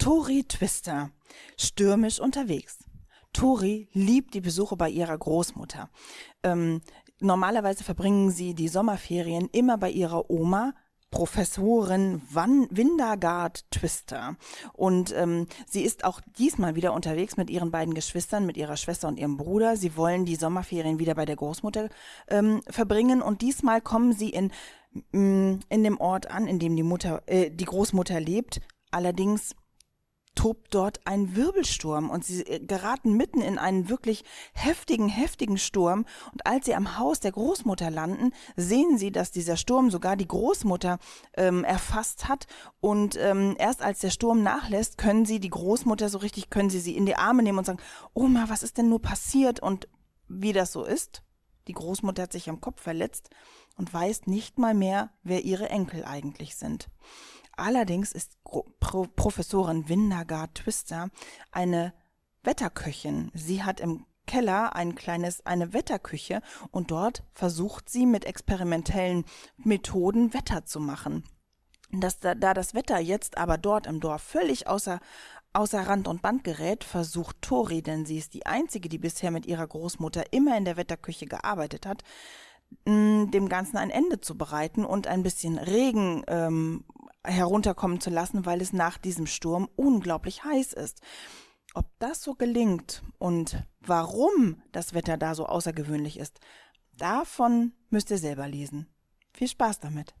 Tori Twister, stürmisch unterwegs. Tori liebt die Besuche bei ihrer Großmutter. Ähm, normalerweise verbringen sie die Sommerferien immer bei ihrer Oma, Professorin Van Windergard Twister. Und ähm, sie ist auch diesmal wieder unterwegs mit ihren beiden Geschwistern, mit ihrer Schwester und ihrem Bruder. Sie wollen die Sommerferien wieder bei der Großmutter ähm, verbringen. Und diesmal kommen sie in, mm, in dem Ort an, in dem die Mutter, äh, die Großmutter lebt. Allerdings tobt dort ein Wirbelsturm und sie äh, geraten mitten in einen wirklich heftigen, heftigen Sturm. Und als sie am Haus der Großmutter landen, sehen sie, dass dieser Sturm sogar die Großmutter ähm, erfasst hat. Und ähm, erst als der Sturm nachlässt, können sie die Großmutter so richtig, können sie sie in die Arme nehmen und sagen, Oma, was ist denn nur passiert? Und wie das so ist, die Großmutter hat sich am Kopf verletzt und weiß nicht mal mehr, wer ihre Enkel eigentlich sind. Allerdings ist Pro Professorin Windergard Twister eine Wetterköchin. Sie hat im Keller ein kleines, eine Wetterküche und dort versucht sie mit experimentellen Methoden Wetter zu machen. Das, da, da das Wetter jetzt aber dort im Dorf völlig außer, außer Rand und Band gerät, versucht Tori, denn sie ist die einzige, die bisher mit ihrer Großmutter immer in der Wetterküche gearbeitet hat, dem Ganzen ein Ende zu bereiten und ein bisschen Regen ähm, herunterkommen zu lassen, weil es nach diesem Sturm unglaublich heiß ist. Ob das so gelingt und warum das Wetter da so außergewöhnlich ist, davon müsst ihr selber lesen. Viel Spaß damit.